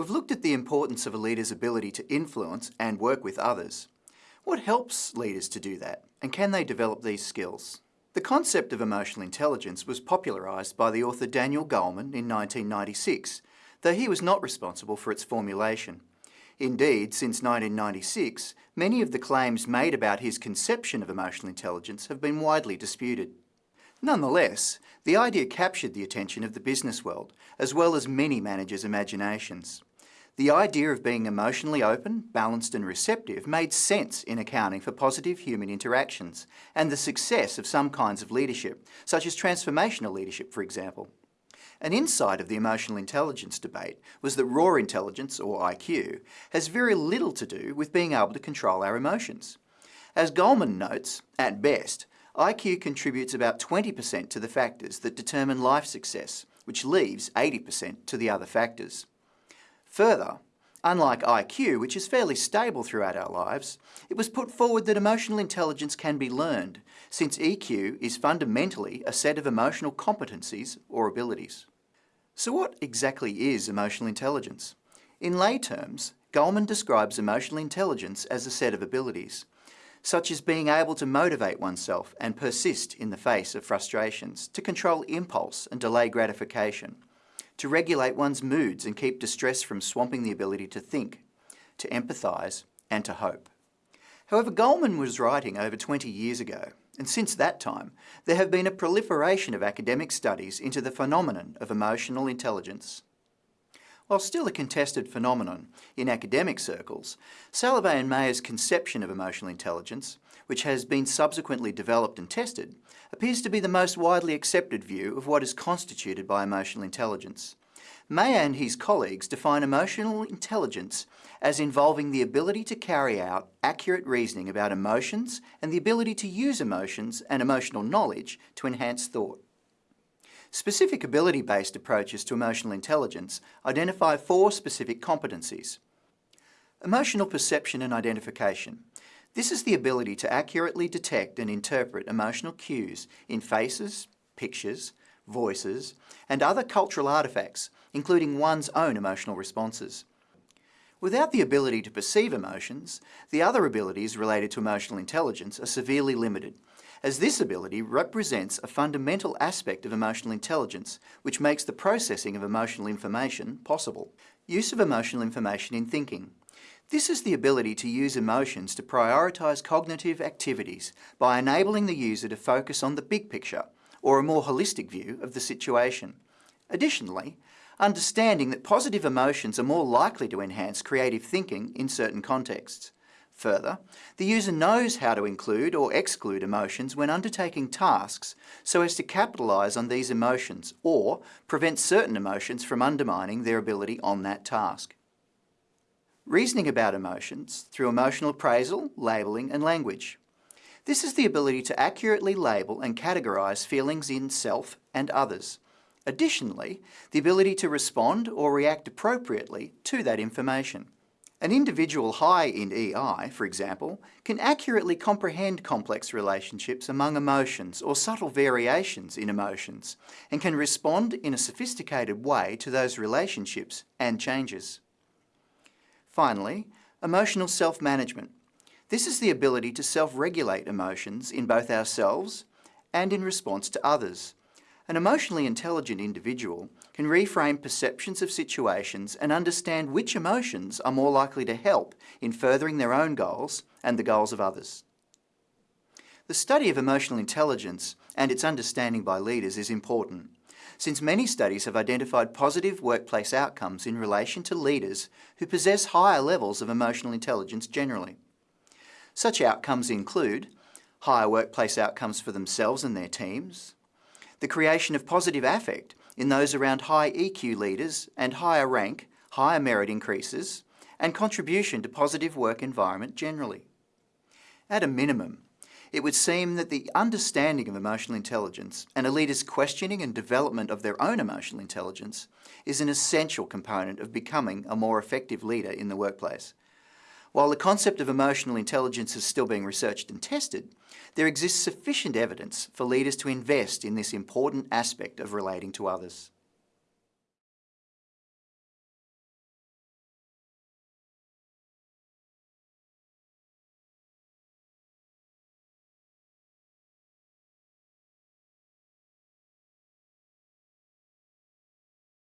We've looked at the importance of a leader's ability to influence and work with others. What helps leaders to do that, and can they develop these skills? The concept of emotional intelligence was popularised by the author Daniel Goleman in 1996, though he was not responsible for its formulation. Indeed, since 1996, many of the claims made about his conception of emotional intelligence have been widely disputed. Nonetheless, the idea captured the attention of the business world, as well as many managers' imaginations. The idea of being emotionally open, balanced and receptive made sense in accounting for positive human interactions and the success of some kinds of leadership, such as transformational leadership, for example. An insight of the emotional intelligence debate was that raw intelligence, or IQ, has very little to do with being able to control our emotions. As Goleman notes, at best, IQ contributes about 20% to the factors that determine life success, which leaves 80% to the other factors. Further, unlike IQ, which is fairly stable throughout our lives, it was put forward that emotional intelligence can be learned, since EQ is fundamentally a set of emotional competencies or abilities. So what exactly is emotional intelligence? In lay terms, Goleman describes emotional intelligence as a set of abilities such as being able to motivate oneself and persist in the face of frustrations, to control impulse and delay gratification, to regulate one's moods and keep distress from swamping the ability to think, to empathise and to hope. However, Goleman was writing over 20 years ago, and since that time, there have been a proliferation of academic studies into the phenomenon of emotional intelligence. While still a contested phenomenon in academic circles, Salovey and Mayer's conception of emotional intelligence, which has been subsequently developed and tested, appears to be the most widely accepted view of what is constituted by emotional intelligence. Mayer and his colleagues define emotional intelligence as involving the ability to carry out accurate reasoning about emotions and the ability to use emotions and emotional knowledge to enhance thought. Specific ability-based approaches to emotional intelligence identify four specific competencies. Emotional perception and identification. This is the ability to accurately detect and interpret emotional cues in faces, pictures, voices, and other cultural artefacts, including one's own emotional responses. Without the ability to perceive emotions, the other abilities related to emotional intelligence are severely limited, as this ability represents a fundamental aspect of emotional intelligence which makes the processing of emotional information possible. Use of emotional information in thinking. This is the ability to use emotions to prioritise cognitive activities by enabling the user to focus on the big picture or a more holistic view of the situation. Additionally, understanding that positive emotions are more likely to enhance creative thinking in certain contexts. Further, the user knows how to include or exclude emotions when undertaking tasks so as to capitalise on these emotions or prevent certain emotions from undermining their ability on that task. Reasoning about emotions through emotional appraisal, labelling and language. This is the ability to accurately label and categorise feelings in self and others. Additionally, the ability to respond or react appropriately to that information. An individual high in EI, for example, can accurately comprehend complex relationships among emotions or subtle variations in emotions and can respond in a sophisticated way to those relationships and changes. Finally, emotional self-management. This is the ability to self-regulate emotions in both ourselves and in response to others. An emotionally intelligent individual can reframe perceptions of situations and understand which emotions are more likely to help in furthering their own goals and the goals of others. The study of emotional intelligence and its understanding by leaders is important, since many studies have identified positive workplace outcomes in relation to leaders who possess higher levels of emotional intelligence generally. Such outcomes include higher workplace outcomes for themselves and their teams, the creation of positive affect in those around high EQ leaders and higher rank, higher merit increases, and contribution to positive work environment generally. At a minimum, it would seem that the understanding of emotional intelligence and a leader's questioning and development of their own emotional intelligence is an essential component of becoming a more effective leader in the workplace. While the concept of emotional intelligence is still being researched and tested, there exists sufficient evidence for leaders to invest in this important aspect of relating to others.